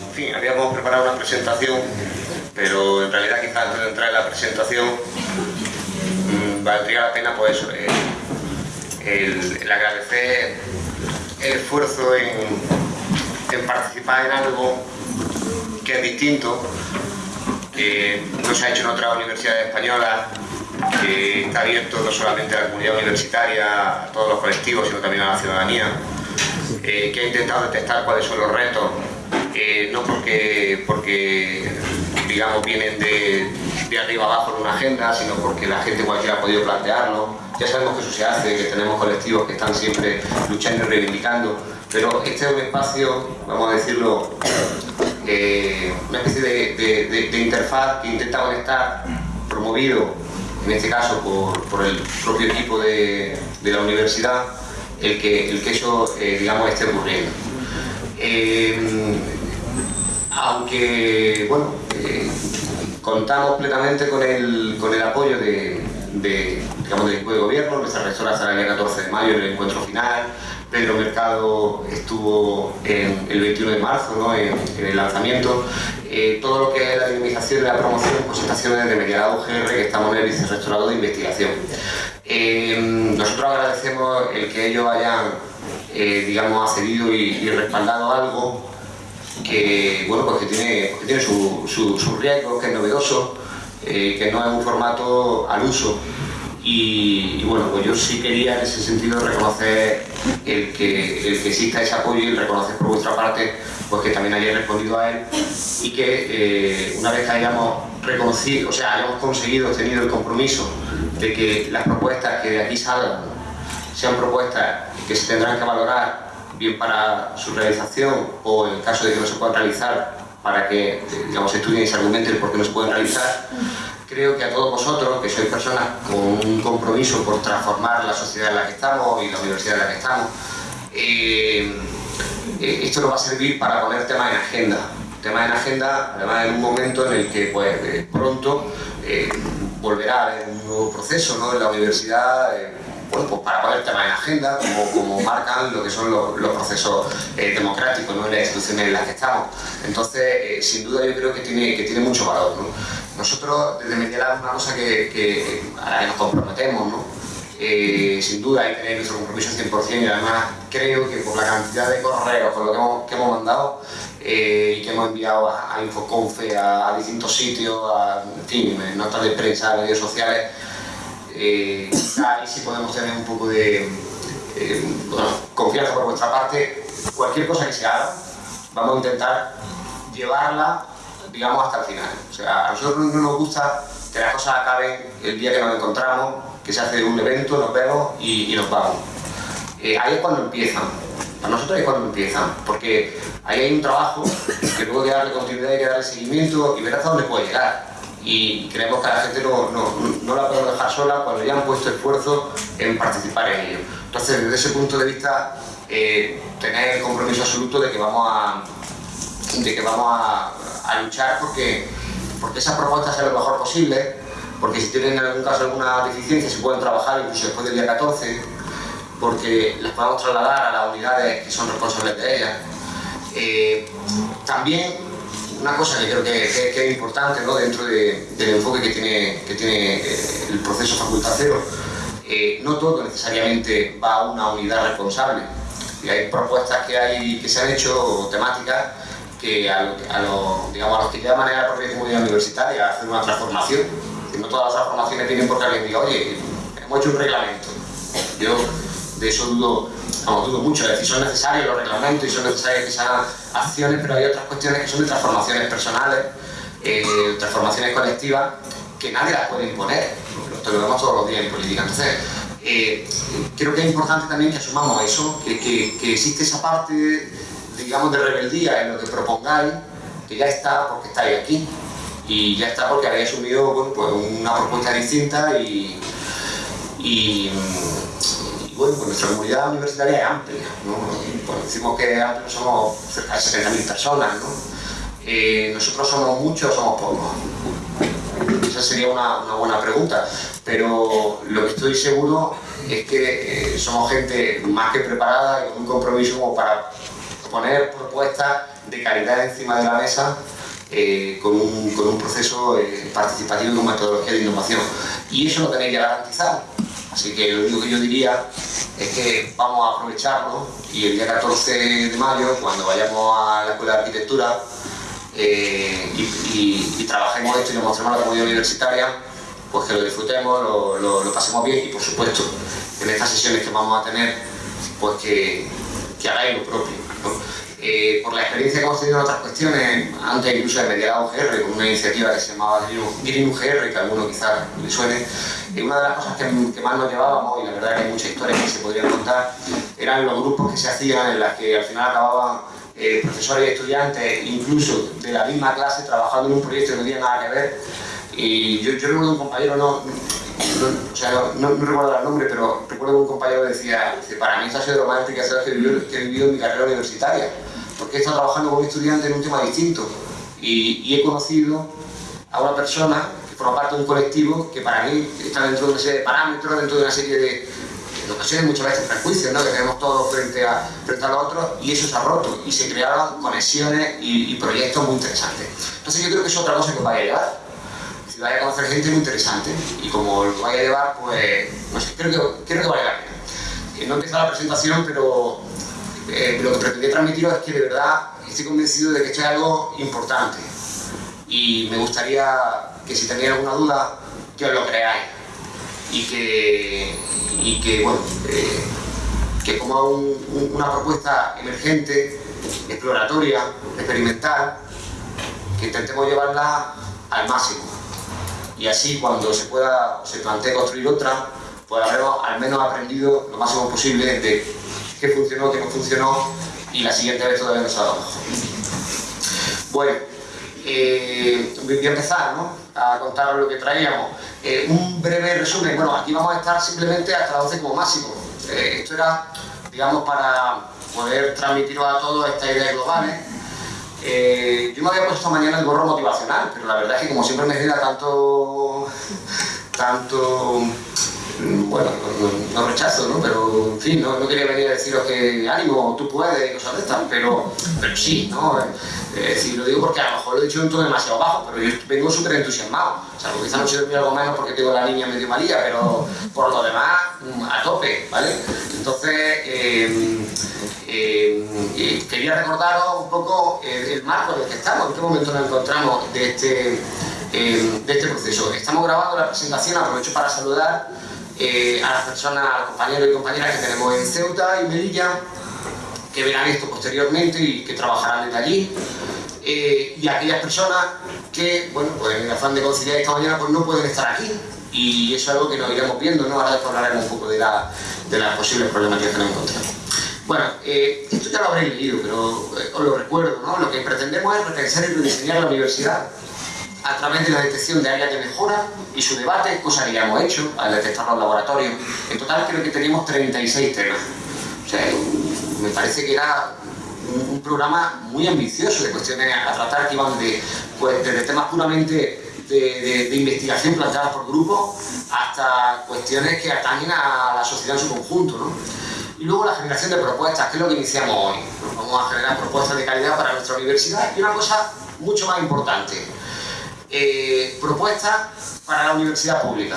En fin, habíamos preparado una presentación, pero en realidad quizás antes de entrar en la presentación mmm, valdría la pena pues eh, el, agradecer el esfuerzo en, en, participar en algo que es distinto, que no se ha hecho en otras universidades españolas, que está abierto no solamente a la comunidad universitaria, a todos los colectivos, sino también a la ciudadanía, eh, que ha intentado detectar cuáles son los retos no porque, porque digamos vienen de, de, arriba abajo en una agenda, sino porque la gente cualquiera ha podido plantearlo. Ya sabemos que eso se hace, que tenemos colectivos que están siempre luchando y reivindicando, pero este es un espacio, vamos a decirlo, eh, una especie de, de, de, interfaz que intenta conectar, promovido, en este caso por, por el propio equipo de, la universidad, el que, el que eso, eh, digamos, esté ocurriendo. Eh, aunque bueno, eh, contamos plenamente con el, con el apoyo de, digamos, del equipo de gobierno, nuestra rectora estará el día 14 de mayo en el encuentro final, Pedro Mercado estuvo el 21 de marzo ¿no? en, el lanzamiento, eh, todo lo que es la dinamización y la promoción, pues está haciendo desde Medialado UGR, que estamos en el vicerrectorado de investigación. Eh, nosotros agradecemos el que ellos hayan, digamos, accedido y respaldado algo que, bueno, pues que tiene, que tiene su, su, su, riesgo, que es novedoso, eh, que no es un formato al uso. Y, bueno, pues yo sí quería en ese sentido reconocer el que, el que exista ese apoyo y reconocer por vuestra parte pues que también hayáis respondido a él y que eh, una vez hayamos reconocido, o sea, hayamos conseguido, tenido el compromiso de que las propuestas que de aquí salgan sean propuestas que se tendrán que valorar bien para su realización o en caso de que no se puedan realizar para que digamos, estudien y se argumenten por qué no se pueden realizar. Creo que a todos vosotros, que sois personas con un compromiso por transformar la sociedad en la que estamos y la universidad en la que estamos, eh, eh, esto nos va a servir para poner temas en agenda. Temas en agenda, además en un momento en el que pues, eh, pronto volverá a haber un nuevo proceso ¿no? en la universidad, bueno, pues para poner temas en agenda, como, como marcan lo que son los, procesos eh, democráticos ¿no? las instituciones en las que estamos. Entonces, eh, sin duda yo creo que tiene, que tiene mucho valor. ¿no? Nosotros desde Medialab una cosa que, a la que nos comprometemos, ¿no? Eh, sin duda hay que tener nuestro compromiso al 100% y además creo que por la cantidad de correos, por lo que hemos, que hemos mandado y que hemos enviado a, a Infoconfe, a, a, distintos sitios, a en notas de prensa, redes sociales, eh, ahí sí podemos tener un poco de eh, confianza por vuestra parte. Cualquier cosa que se haga, vamos a intentar llevarla, digamos, hasta el final. O sea, a nosotros no nos gusta que las cosas acaben el día que nos encontramos, que se hace un evento, nos vemos y, y nos vamos. Eh, ahí es cuando empiezan. Para nosotros es cuando empiezan, porque ahí hay un trabajo que luego hay que darle continuidad, hay que darle seguimiento y ver hasta dónde puede llegar y creemos que a la gente no, no, no, la podemos dejar sola cuando ya han puesto esfuerzo en participar en ello. Entonces, desde ese punto de vista, eh, tener el compromiso absoluto de que vamos a, de que vamos a, luchar porque, porque esas propuestas sean lo mejor posible, porque si tienen en algún caso alguna deficiencia se pueden trabajar incluso después del día 14, porque las podemos trasladar a las unidades que son responsables de ellas. Eh, también una cosa que creo que, es importante ¿no? dentro de, del enfoque que tiene, que tiene eh, el proceso facultacero, eh, no todo necesariamente va a una unidad responsable. Y hay propuestas que, hay, que se han hecho temáticas que a, a, lo, digamos, a los que llaman a la propia comunidad universitaria a hacer una transformación. No todas las transformaciones vienen porque alguien diga, oye, hemos hecho un reglamento. Yo de eso dudo, vamos, dudo mucho, es decir, son necesarios los reglamentos y son necesarias hagan acciones, pero hay otras cuestiones que son de transformaciones personales, eh, transformaciones colectivas, que nadie las puede imponer, lo, lo vemos todos los días en política. Entonces, eh, creo que es importante también que asumamos eso, que, existe esa parte, digamos, de rebeldía en lo que propongáis, que ya está porque estáis aquí, y ya está porque habéis asumido pues una propuesta distinta y bueno, pues nuestra comunidad universitaria es amplia, ¿no? Pues decimos que somos cerca de 70.000 personas, ¿no? Eh, nosotros somos muchos o somos pocos. Esa sería una, una, buena pregunta, pero lo que estoy seguro es que eh, somos gente más que preparada y con un compromiso como para poner propuestas de calidad encima de la mesa eh, con, un, con, un, proceso participativo y con metodología de innovación. Y eso lo tenéis ya garantizado. Así que lo único que yo diría es que vamos a aprovecharlo y el día 14 de mayo, cuando vayamos a la Escuela de Arquitectura eh, y, trabajemos esto y nos mostremos la comunidad universitaria, pues que lo disfrutemos, lo, pasemos bien y por supuesto en estas sesiones que vamos a tener, pues que hagáis lo propio. Eh, por la experiencia que hemos tenido en otras cuestiones, antes incluso de mediar UGR, con una iniciativa que se llamaba Green UGR, que a alguno quizás le suene, y una de las cosas que, más nos llevábamos, y la verdad que hay muchas historias que se podrían contar, eran los grupos que se hacían en las que al final acababan eh, profesores y estudiantes, incluso de la misma clase, trabajando en un proyecto que no tenía nada que ver. Y yo, yo recuerdo un compañero, no, o sea, no, recuerdo el nombre, pero recuerdo que un compañero decía, para mí esto ha sido lo más enriquecedor que que he vivido en mi carrera universitaria porque he estado trabajando con estudiantes en un tema distinto y, he conocido a una persona que forma parte de un colectivo que para mí está dentro de una serie de parámetros, dentro de una serie de, en ocasiones muchas veces prejuicios ¿no? que tenemos todos frente a, frente a los otros y eso se ha roto y se crearon conexiones y, proyectos muy interesantes. Entonces yo creo que es otra cosa que os vaya a llevar. Si vaya a conocer gente muy interesante y como lo vaya a llevar, pues no sé, creo que, creo que vale la pena. No empieza la presentación, pero eh, lo que pretendía transmitiros es que de verdad estoy convencido de que esto es algo importante y me gustaría que si tenéis alguna duda, que os lo creáis y que, y que bueno, eh, que como una propuesta emergente, exploratoria, experimental, que intentemos llevarla al máximo. Y así cuando se pueda, se plantee construir otra, pues habremos al menos aprendido lo máximo posible de qué funcionó, qué no funcionó y la siguiente vez todavía no dado Bueno, eh, voy a empezar ¿no? a contaros lo que traíamos. Eh, un breve resumen, bueno, aquí vamos a estar simplemente hasta las 12 como máximo. Eh, esto era, digamos, para poder transmitiros a todos esta idea global. yo me había puesto mañana el gorro motivacional, pero la verdad es que como siempre me genera tanto, tanto Mm, bueno, no, rechazo, ¿no? Pero, en fin, no, quería venir a deciros que ánimo, tú puedes y cosas de estas, pero, pero sí, ¿no? Es decir, lo digo porque a lo mejor lo he dicho en un tono demasiado bajo, pero yo vengo súper entusiasmado. O sea, quizá no se algo menos porque tengo la niña medio malía, pero por lo demás, mm, a tope, ¿vale? Entonces, eh, eh, eh, quería recordaros un poco el, marco en el que estamos, en qué momento nos encontramos de este, de este proceso. Estamos grabando la presentación, aprovecho para saludar eh, a las personas, a los compañeros y compañeras que tenemos en Ceuta y Melilla, que verán esto posteriormente y que trabajarán desde allí. Eh, y aquellas personas que, bueno, pues en el afán de conciliar esta mañana, pues no pueden estar aquí. Y eso es algo que nos iremos viendo, ¿no? Ahora hablaremos un poco de, la, de las posibles problemáticas que nos encontramos. Bueno, eh, esto ya lo habréis leído, pero os lo recuerdo, ¿no? Lo que pretendemos es repensar y rediseñar la universidad a través de la detección de áreas de mejora y su debate, cosa que ya hemos hecho al detectar los laboratorios. En total creo que teníamos 36 temas. O sea, me parece que era un, programa muy ambicioso de cuestiones a tratar que iban de, pues, desde temas puramente de, investigación planteadas por grupos hasta cuestiones que atañen a la sociedad en su conjunto. ¿no? Y luego la generación de propuestas, que es lo que iniciamos hoy. Vamos a generar propuestas de calidad para nuestra universidad y una cosa mucho más importante, eh, propuestas para la universidad pública.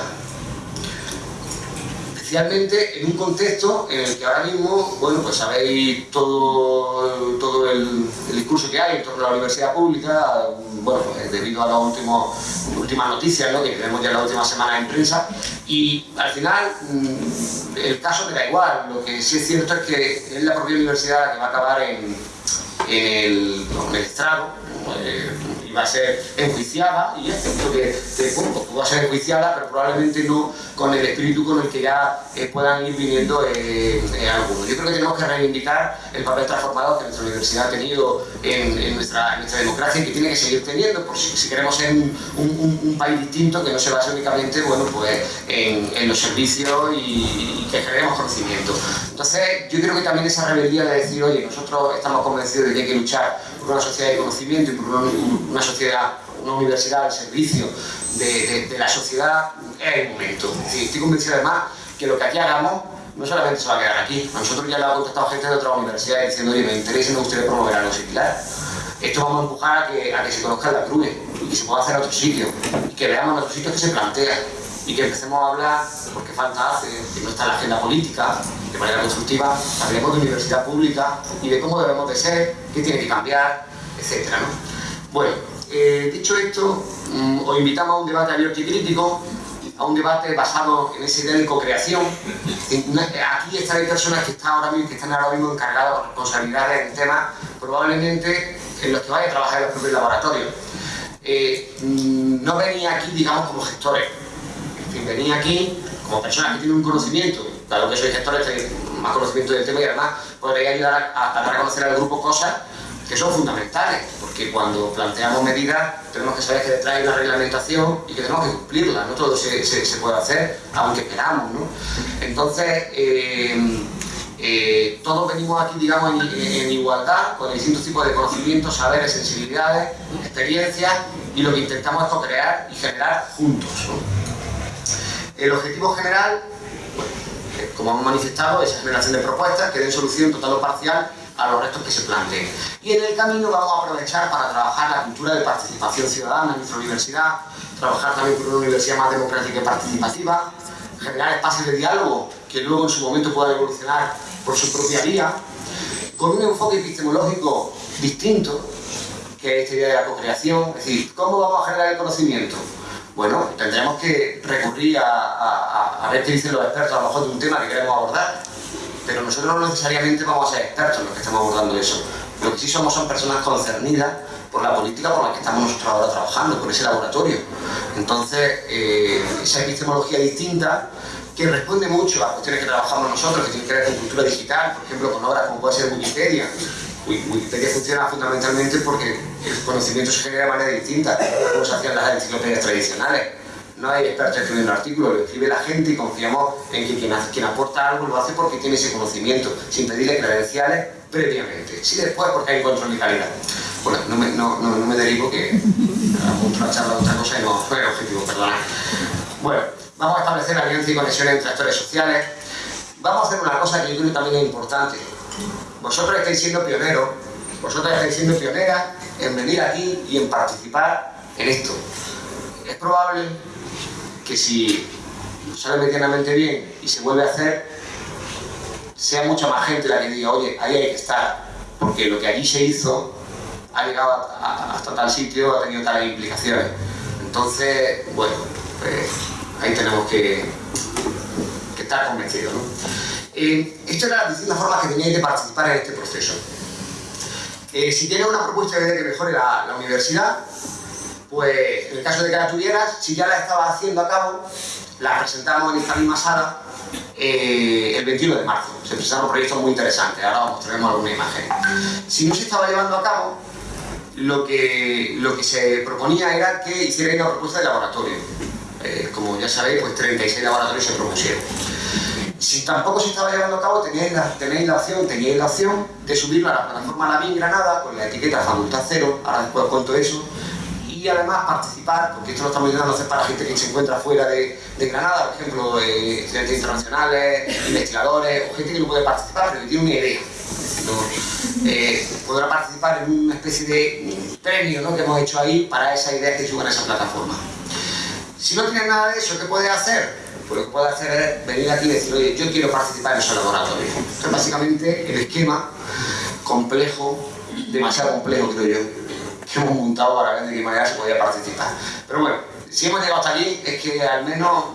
Especialmente en un contexto en el que ahora mismo, bueno, pues sabéis todo, todo el, discurso que hay en torno a la universidad pública, bueno, pues debido a las últimas noticias ¿no? que tenemos ya la última semana en prensa, y al final mm, el caso me da igual, lo que sí es cierto es que es la propia universidad la que va a acabar en, en el estrado, eh, va a ser enjuiciada, y es cierto que, que bueno, pues va a ser enjuiciada, pero probablemente no con el espíritu con el que ya eh, puedan ir viniendo eh, eh, algunos. Yo creo que tenemos que reivindicar el papel transformador que nuestra universidad ha tenido en, nuestra, nuestra, democracia y que tiene que seguir teniendo, por si, queremos ser un, país distinto que no se base únicamente bueno, pues, en, los servicios y, que generemos conocimiento. Entonces, yo creo que también esa rebeldía de decir, oye, nosotros estamos convencidos de que hay que luchar por una sociedad de conocimiento y por una, sociedad, una universidad al servicio de, la sociedad es el momento. estoy convencido además que lo que aquí hagamos no solamente se va a quedar aquí, a nosotros ya le ha contestado gente de otras universidades diciendo, oye, me interesa y me gustaría promover algo similar. Esto vamos a empujar a que, se conozca la cruz y que se pueda hacer a otros sitios y que veamos en otros sitios que se plantea y que empecemos a hablar, porque falta hace, que no está en la agenda política, de manera constructiva, hablemos de universidad pública y de cómo debemos de ser, qué tiene que cambiar, etc. ¿no? Bueno, eh, dicho esto, mm, os invitamos a un debate abierto y crítico, a un debate basado en esa idea de co-creación. Aquí están personas que están ahora mismo, encargadas de responsabilidades en temas probablemente en los que vaya a trabajar en los propios laboratorios. Eh, mm, no venía aquí, digamos, como gestores, venía aquí como personas que tienen un conocimiento, dado que soy gestor, tengo más conocimiento del tema y además podría ayudar a, dar a conocer al grupo cosas que son fundamentales, porque cuando planteamos medidas tenemos que saber que detrás hay una reglamentación y que tenemos que cumplirla, no todo se, puede hacer, aunque queramos. ¿no? Entonces, eh, eh, todos venimos aquí, digamos, en, igualdad, con distintos tipos de conocimientos, saberes, sensibilidades, experiencias, y lo que intentamos es co-crear y generar juntos. El objetivo general, eh, como hemos manifestado, es la generación de propuestas que den solución total o parcial a los retos que se planteen. Y en el camino vamos a aprovechar para trabajar la cultura de participación ciudadana en nuestra universidad, trabajar también por una universidad más democrática y participativa, generar espacios de diálogo que luego en su momento puedan evolucionar por su propia vía, con un enfoque epistemológico distinto, que es esta idea de la co-creación, es decir, ¿cómo vamos a generar el conocimiento? bueno, tendremos que recurrir a, ver qué dicen los expertos a lo mejor de un tema que queremos abordar. Pero nosotros no necesariamente vamos a ser expertos los que estamos abordando eso. Lo que sí somos son personas concernidas por la política por la que estamos nosotros ahora trabajando, por ese laboratorio. Entonces, eh, esa epistemología distinta que responde mucho a cuestiones que trabajamos nosotros, que tienen que ver con cultura digital, por ejemplo, con obras como puede ser Wikipedia, Wikipedia funciona fundamentalmente porque el conocimiento se genera de manera distinta, como se hacían las enciclopedias tradicionales. No hay expertos escribiendo artículos, lo escribe la gente y confiamos en que quien, aporta algo lo hace porque tiene ese conocimiento, sin pedirle credenciales previamente. Sí después porque hay control de calidad. Bueno, no me, derivo que a una charla de otra cosa y no fue el objetivo, perdona. Bueno, vamos a establecer alianza y conexión entre actores sociales. Vamos a hacer una cosa que yo creo que también es importante vosotros estáis siendo pioneros, vosotros estáis siendo pioneras en venir aquí y en participar en esto. Es probable que si sale medianamente bien y se vuelve a hacer, sea mucha más gente la que diga, oye, ahí hay que estar, porque lo que allí se hizo ha llegado hasta tal sitio, ha tenido tales implicaciones. Entonces, bueno, pues ahí tenemos que, estar convencidos. ¿no? Eh, estas eran las distintas formas que teníais de participar en este proceso. Eh, si tienes una propuesta que mejore la, universidad, pues en el caso de que la tuvieras, si ya la estabas haciendo a cabo, la presentamos en esta misma sala eh, el 21 de marzo. Se presentaron proyectos muy interesantes, ahora os mostraremos alguna imagen. Si no se estaba llevando a cabo, lo que, lo que se proponía era que hicierais una propuesta de laboratorio. como ya sabéis, pues 36 laboratorios se propusieron. Si tampoco se estaba llevando a cabo, teníais la, tenéis la opción, teníais la opción de subirlo a la plataforma La Granada con la etiqueta Facultad Cero, ahora después cuento eso, y además participar, porque esto lo estamos intentando hacer para gente que se encuentra fuera de, Granada, por ejemplo, eh, estudiantes internacionales, investigadores, o gente que no puede participar, pero que tiene una idea. Eh, podrá participar en una especie de premio ¿no? que hemos hecho ahí para esa idea que suban a esa plataforma. Si no tienes nada de eso, ¿qué puedes hacer? pues lo que puede hacer es venir aquí y decir, oye, yo quiero participar en ese laboratorio. Esto es básicamente el esquema complejo, demasiado complejo creo yo, hemos montado para ver de qué manera se podía participar. Pero bueno, si hemos llegado hasta aquí es que al menos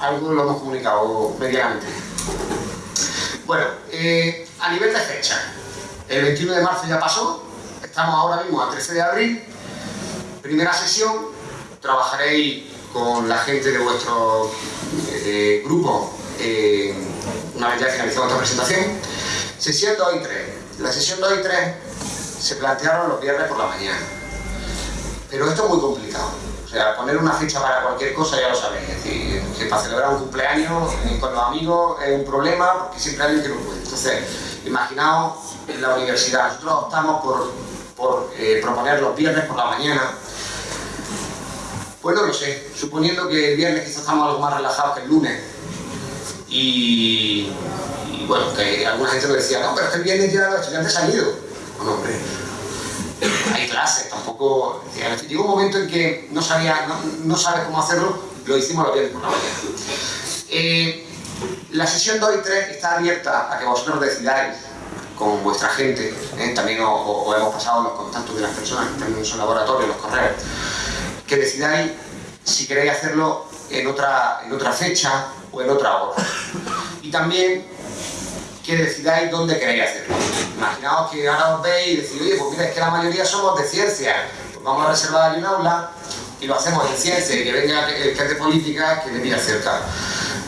algo lo hemos comunicado medianamente. Bueno, eh, a nivel de fecha, el 21 de marzo ya pasó, estamos ahora mismo a 13 de abril, primera sesión, trabajaréis con la gente de vuestro eh, grupo eh, una vez ya finalizado esta presentación. Sesión 2 y 3. La sesión 2 y 3 se plantearon los viernes por la mañana. Pero esto es muy complicado. O sea, poner una fecha para cualquier cosa ya lo sabéis. Es decir, que para celebrar un cumpleaños eh, con los amigos es un problema porque siempre hay alguien que no puede. Entonces, imaginaos en la universidad. Nosotros optamos por, por proponer los viernes por la mañana pues no lo sé, suponiendo que el viernes quizás estamos algo más relajados que el lunes y, bueno, que alguna gente me decía, no, pero es que el viernes ya los estudiantes han ido. Bueno, hombre, hay clases, tampoco... Llegó un momento en que no sabía, no, sabes cómo hacerlo, lo hicimos los viernes por la mañana. Eh, la sesión 2 y 3 está abierta a que vosotros decidáis con vuestra gente, ¿eh? también os, hemos pasado los contactos de las personas que están en su laboratorio, los correos, que decidáis si queréis hacerlo en otra, en otra fecha o en otra hora. Y también que decidáis dónde queréis hacerlo. Imaginaos que ahora os veis y decís, oye, pues mira, es que la mayoría somos de ciencia, pues vamos a reservar un aula y lo hacemos en ciencia y que venga el que es de política que venga cerca.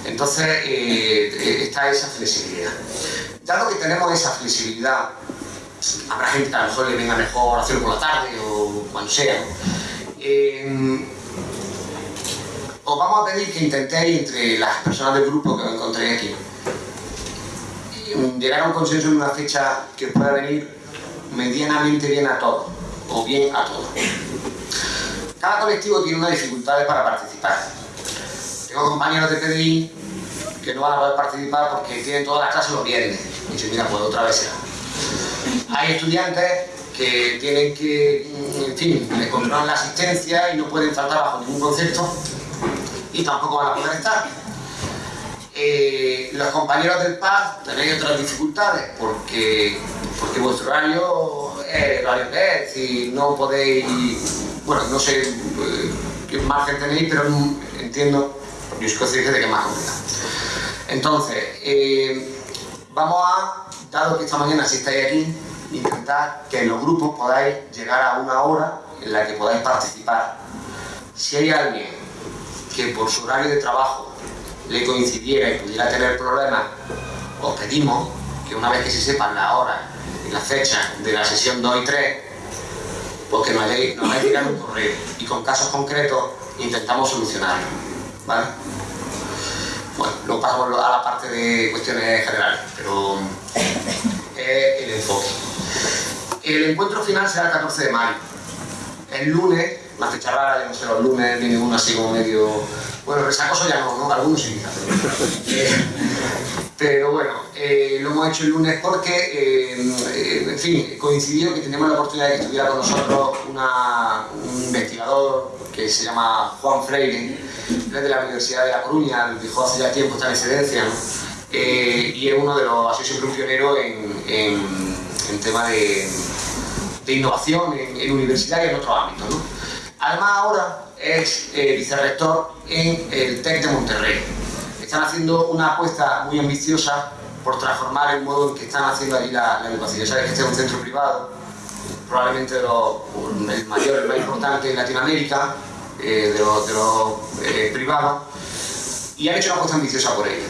Entonces eh, eh, está esa flexibilidad. Dado que tenemos esa flexibilidad, habrá gente que a lo mejor le venga mejor hacerlo por la tarde o cuando sea. Eh, os vamos a pedir que intentéis entre las personas del grupo que os encontréis aquí llegar a un consenso en una fecha que pueda venir medianamente bien a todos o bien a todos. Cada colectivo tiene unas dificultades para participar. Tengo compañeros de PDI que no van a poder participar porque tienen todas las clases los viernes. Y yo, mira, pues otra vez será. Hay estudiantes que tienen que, en fin, les controlan la asistencia y no pueden faltar bajo ningún concepto y tampoco van a poder estar. Eh, los compañeros del PAD tenéis otras dificultades porque, porque vuestro horario es el horario que es y no podéis, bueno, no sé eh, qué margen tenéis, pero entiendo, yo soy consciente de que es más complicado. Entonces, eh, vamos a, dado que esta mañana si estáis aquí, intentar que en los grupos podáis llegar a una hora en la que podáis participar. Si hay alguien que por su horario de trabajo le coincidiera y pudiera tener problemas, os pedimos que una vez que se sepan la hora y la fecha de la sesión 2 y 3, pues que nos hayáis, nos tirado un correo y con casos concretos intentamos solucionarlo. ¿vale? Bueno, luego pasamos a la parte de cuestiones generales, pero es el enfoque. El encuentro final será el 14 de mayo. El lunes una fecha rara, yo no sé, los lunes viene uno así como medio... Bueno, resacoso ya no, ¿no? Algunos sí, eh, pero bueno, eh, lo hemos hecho el lunes porque, eh, en fin, coincidió que teníamos la oportunidad de que estuviera con nosotros un investigador que se llama Juan Freire, es de la Universidad de La Coruña, dijo hace ya tiempo, está en excedencia, y es uno de los, ha sido siempre un pionero en, en, tema de, de innovación en, en universidad y en otros ámbitos. ¿no? Además ahora es eh, vicerrector en el TEC de Monterrey. Están haciendo una apuesta muy ambiciosa por transformar el modo en que están haciendo allí la, educación. Ya sabes que este es un centro privado, probablemente el mayor, el más importante en Latinoamérica, eh, de los, eh, privados, y han hecho una apuesta ambiciosa por ello.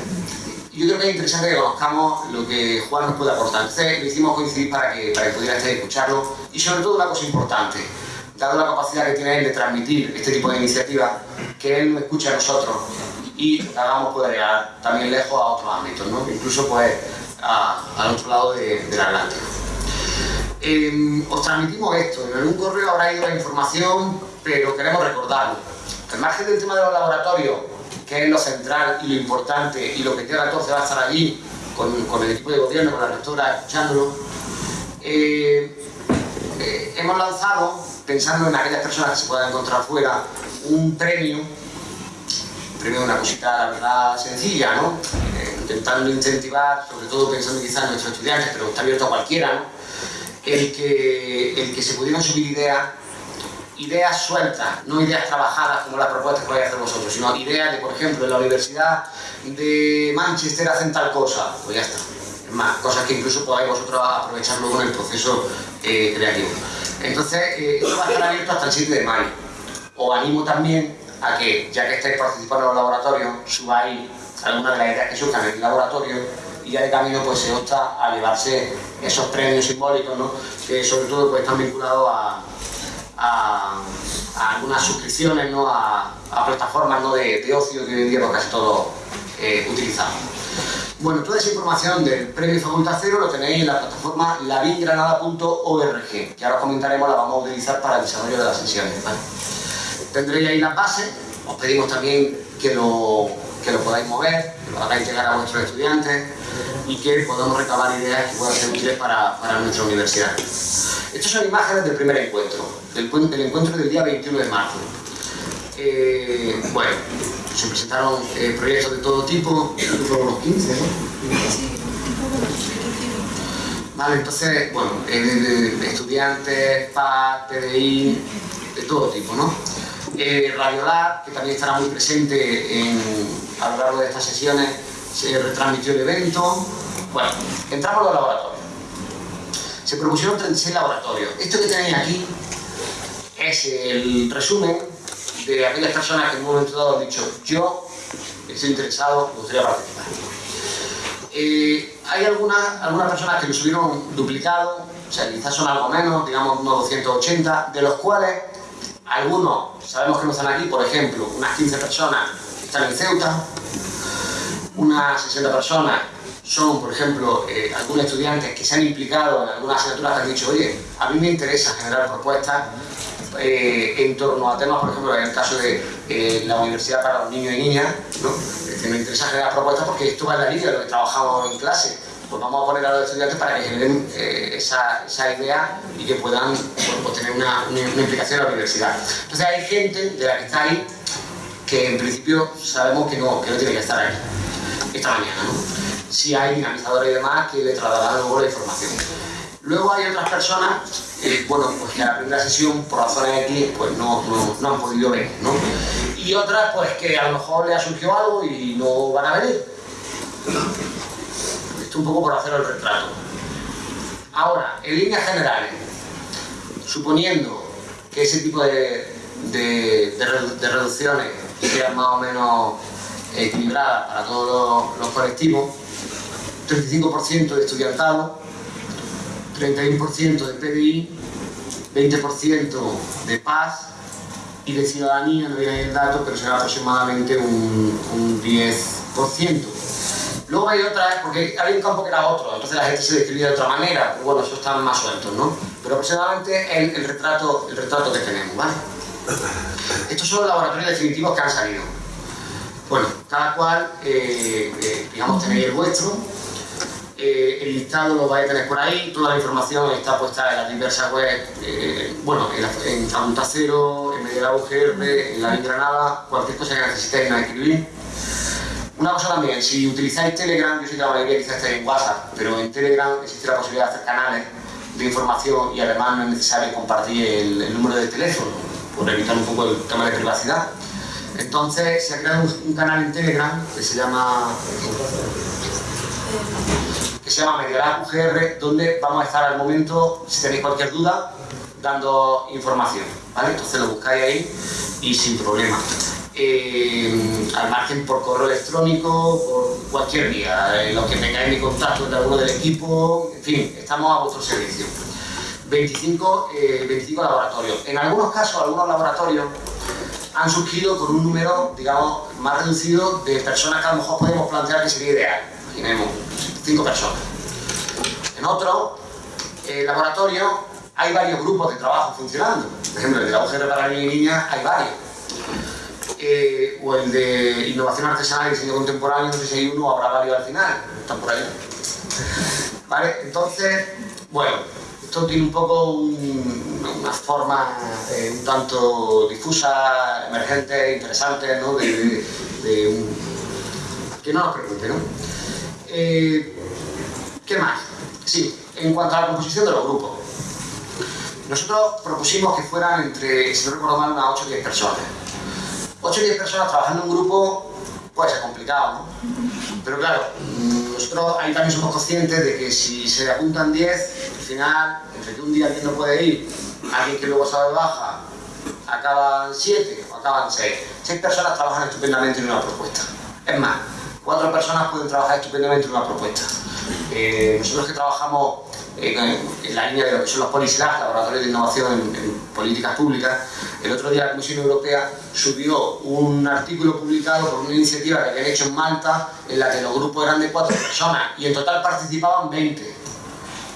Y yo creo que es interesante que conozcamos lo que Juan nos puede aportar. Entonces lo hicimos coincidir para que, para que pudierais escucharlo y sobre todo una cosa importante, dado la capacidad que tiene él de transmitir este tipo de iniciativas, que él escuche a nosotros y hagamos poder llegar también lejos a otros ámbitos, incluso pues al otro lado del Atlántico. Em, os transmitimos esto, en algún correo habrá ido la información, pero queremos recordarlo. Al margen del tema de los laboratorios, que es lo central y lo importante, y lo que queda 14 va a estar allí, con, el equipo de gobierno, con la rectora, escuchándolo, eh, eh, hemos lanzado pensando en aquellas personas que se puedan encontrar fuera, un premio, un premio de una cosita, la verdad, sencilla, ¿no? Eh, intentando incentivar, sobre todo pensando quizás en nuestros estudiantes, pero está abierto a cualquiera, ¿no? El que, el que se pudieran subir ideas, ideas sueltas, no ideas trabajadas como las propuestas que vais a hacer vosotros, sino ideas de, por ejemplo, en la Universidad de Manchester hacen tal cosa, pues ya está. Es más, cosas que incluso podáis vosotros aprovechar luego en el proceso eh, creativo. Entonces, eh, esto va a estar abierto hasta el 7 de mayo. Os animo también a que, ya que estáis participando en los laboratorios, subáis algunas de las ideas que surjan en el laboratorio y ya de camino pues se opta a llevarse esos premios simbólicos, ¿no? que sobre todo pues, están vinculados a, algunas suscripciones, ¿no? a, plataformas ¿no? de, ocio que hoy en día pues, casi todos eh, utilizamos. Bueno, toda esa información del premio Facultad Cero lo tenéis en la plataforma lavingranada.org, que ahora comentaremos, la vamos a utilizar para el desarrollo de las sesiones. Tendréis ahí la base, os pedimos también que lo, que lo podáis mover, lo hagáis llegar a vuestros estudiantes y que podamos recabar ideas que puedan ser útiles para, nuestra universidad. Estas son imágenes del primer encuentro, del, del encuentro del día 21 de marzo. Eh, bueno, se presentaron eh, proyectos de todo tipo, fueron unos 15, ¿no? Vale, entonces, bueno, eh, de, de estudiantes, PAC, PDI, de todo tipo, ¿no? Eh, Radiolab, que también estará muy presente en, a lo largo de estas sesiones, se retransmitió el evento. Bueno, entramos a los laboratorios. Se propusieron 36 laboratorios. Esto que tenéis aquí es el resumen de aquellas personas que en un momento dado han dicho yo estoy interesado, me gustaría participar. Eh, hay algunas, algunas personas que lo subieron duplicado, o sea, quizás son algo menos, digamos unos 280, de los cuales algunos sabemos que no están aquí, por ejemplo, unas 15 personas están en Ceuta, unas 60 personas son, por ejemplo, eh, algunos estudiantes que se han implicado en algunas asignaturas que han dicho, oye, a mí me interesa generar propuestas eh, en torno a temas, por ejemplo, en el caso de eh, la universidad para los niños y niñas, ¿no? que me interesa generar propuestas porque esto va en la línea de lo que trabajamos en clase. Pues vamos a poner a los estudiantes para que generen eh, esa, esa, idea y que puedan bueno, pues tener una, una, una, implicación en la universidad. Entonces hay gente de la que está ahí que en principio sabemos que no, que no tiene que estar ahí esta mañana. ¿no? Si hay dinamizadores y demás que le trasladarán luego la información. Luego hay otras personas, eh, bueno, pues que a la primera sesión, por razones X, pues no, no, han podido venir, ¿no? Y otras, pues que a lo mejor le ha surgido algo y no van a venir. Esto un poco por hacer el retrato. Ahora, en líneas generales, suponiendo que ese tipo de, de reducciones sean más o menos equilibradas para todos los, los colectivos, 35% de estudiantado, 31% de PDI, 20% de paz y de ciudadanía, no viene el dato, pero será aproximadamente un, un 10%. Luego hay otras, porque había un campo que era otro, entonces la gente se describía de otra manera, pero bueno, eso están más sueltos, ¿no? Pero aproximadamente el, el, retrato, el retrato que tenemos, ¿vale? Estos son los laboratorios definitivos que han salido. Bueno, cada cual, eh, eh, digamos, tenéis el vuestro, eh, el listado lo vais a tener por ahí, toda la información está puesta en las diversas webs, eh, bueno, en, la, Cero, en Media UGR, en la Granada, cualquier cosa que necesitéis nos escribir. Una cosa también, si utilizáis Telegram, yo sé que la mayoría quizás estáis en WhatsApp, pero en Telegram existe la posibilidad de hacer canales de información y además no es necesario compartir el, número de teléfono, por evitar un poco el tema de privacidad. Entonces se ha creado un canal en Telegram que se llama que se llama Medialab UGR, donde vamos a estar al momento, si tenéis cualquier duda, dando información, ¿vale? Entonces lo buscáis ahí y sin problema. Eh, al margen por correo electrónico, por cualquier vía, eh, los que tengáis mi contacto de alguno del equipo, en fin, estamos a vuestro servicio. 25, eh, 25 laboratorios. En algunos casos, algunos laboratorios han surgido con un número, digamos, más reducido de personas que a lo mejor podemos plantear que sería ideal. Imaginemos, cinco personas. En otro eh, laboratorio hay varios grupos de trabajo funcionando. Por ejemplo, el de la UGR para niños y niñas hay varios. Eh, o el de innovación artesanal y diseño contemporáneo, no sé si hay uno habrá varios al final. Están por ahí. ¿Vale? Entonces, bueno, esto tiene un poco un, una forma eh, un tanto difusa, emergente, interesante, ¿no? De, de, un... que no nos preocupe, ¿no? Eh, ¿Qué más? Sí, en cuanto a la composición de los grupos. Nosotros propusimos que fueran entre, si no recuerdo mal, unas 8 o 10 personas. 8 o 10 personas trabajando en un grupo puede ser complicado, ¿no? Pero claro, nosotros ahí también somos conscientes de que si se apuntan 10, al final, entre que un día alguien no puede ir, alguien que luego sale baja, acaban 7 o acaban 6. 6 personas trabajan estupendamente en una propuesta. Es más, cuatro personas pueden trabajar estupendamente en una propuesta. Eh, nosotros que trabajamos en, en, la línea de lo que son los POLISLAB, laboratorios de innovación en, en, políticas públicas, el otro día la Comisión Europea subió un artículo publicado por una iniciativa que habían hecho en Malta, en la que los grupos eran de cuatro personas y en total participaban 20.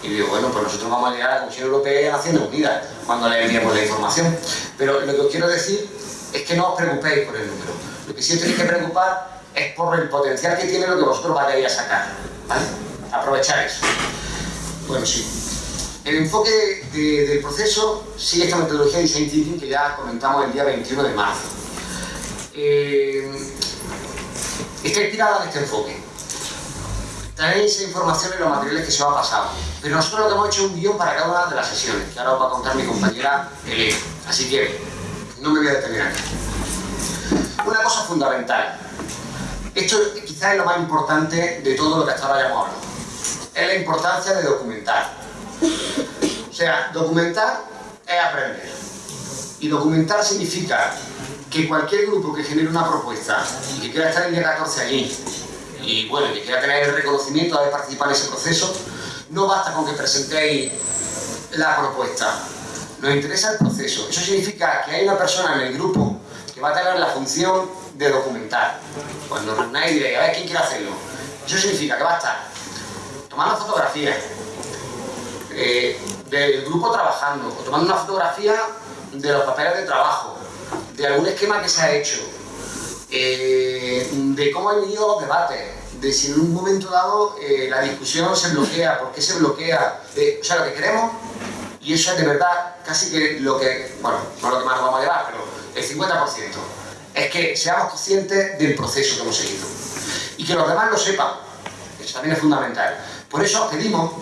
Y digo, bueno, pues nosotros vamos a llegar a la Comisión Europea y a Naciones Unidas cuando le enviemos la información. Pero lo que os quiero decir es que no os preocupéis por el número. Lo que sí os tenéis que preocupar es por el potencial que tiene lo que vosotros vayáis a sacar. ¿vale? Aprovechar eso. Bueno, sí. El enfoque del proceso sigue esta metodología de Design Thinking que ya comentamos el día 21 de marzo. Eh, está inspirada en este enfoque. Tenéis información en los materiales que se os ha pasado. Pero nosotros lo que hemos hecho es un guion para cada una de las sesiones, que ahora os va a contar mi compañera Elena. Así que no me voy a detener aquí. Una cosa fundamental. Esto quizás es lo más importante de todo lo que hasta ahora hayamos hablado. Es la importancia de documentar. O sea, documentar es aprender. Y documentar significa que cualquier grupo que genere una propuesta y que quiera estar el día 14 allí y bueno, que quiera tener el reconocimiento de haber participado en ese proceso, no basta con que presentéis la propuesta. Nos interesa el proceso. Eso significa que hay una persona en el grupo que va a tener la función de documentar. Cuando reunáis diréis, a ver, ¿quién quiere hacerlo? Eso significa que va a estar tomando fotografías eh, del grupo trabajando, o tomando una fotografía de los papeles de trabajo, de algún esquema que se ha hecho, eh, de cómo han ido los debates, de si en un momento dado eh, la discusión se bloquea, por qué se bloquea, o sea, lo que queremos, y eso es de verdad casi que lo que, bueno, no lo que más nos vamos a llevar, pero el 50%, es que seamos conscientes del proceso que hemos seguido y que los demás lo sepan, eso también es fundamental. Por eso os pedimos,